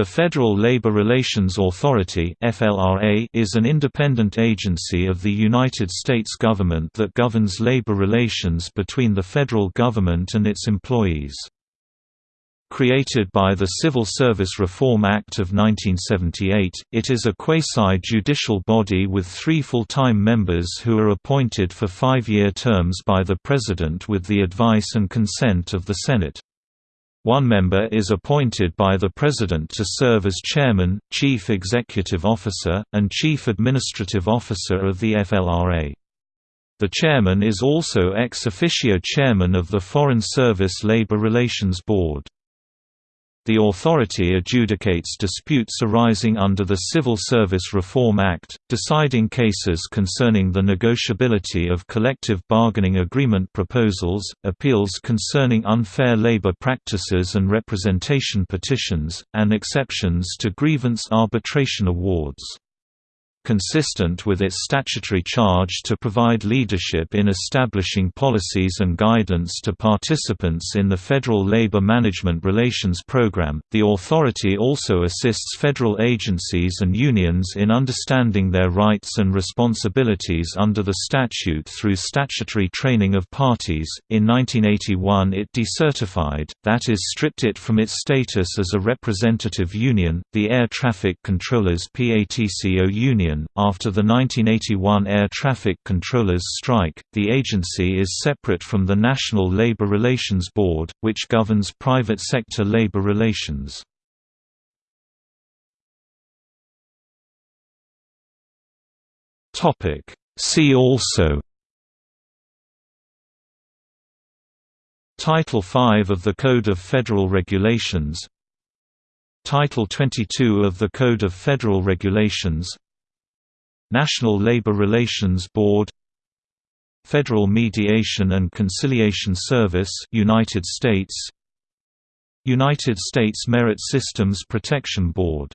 The Federal Labor Relations Authority is an independent agency of the United States government that governs labor relations between the federal government and its employees. Created by the Civil Service Reform Act of 1978, it is a quasi-judicial body with three full-time members who are appointed for five-year terms by the President with the advice and consent of the Senate. One member is appointed by the President to serve as Chairman, Chief Executive Officer, and Chief Administrative Officer of the FLRA. The Chairman is also ex officio Chairman of the Foreign Service Labor Relations Board. The authority adjudicates disputes arising under the Civil Service Reform Act, deciding cases concerning the negotiability of collective bargaining agreement proposals, appeals concerning unfair labor practices and representation petitions, and exceptions to grievance arbitration awards consistent with its statutory charge to provide leadership in establishing policies and guidance to participants in the Federal Labor Management Relations Program. The authority also assists federal agencies and unions in understanding their rights and responsibilities under the statute through statutory training of parties. In 1981, it decertified, that is, stripped it from its status as a representative union, the Air Traffic Controllers PATCO Union Union. After the 1981 air traffic controllers strike, the agency is separate from the National Labor Relations Board, which governs private sector labor relations. Topic See also Title 5 of the Code of Federal Regulations Title 22 of the Code of Federal Regulations National Labor Relations Board Federal Mediation and Conciliation Service United States United States Merit Systems Protection Board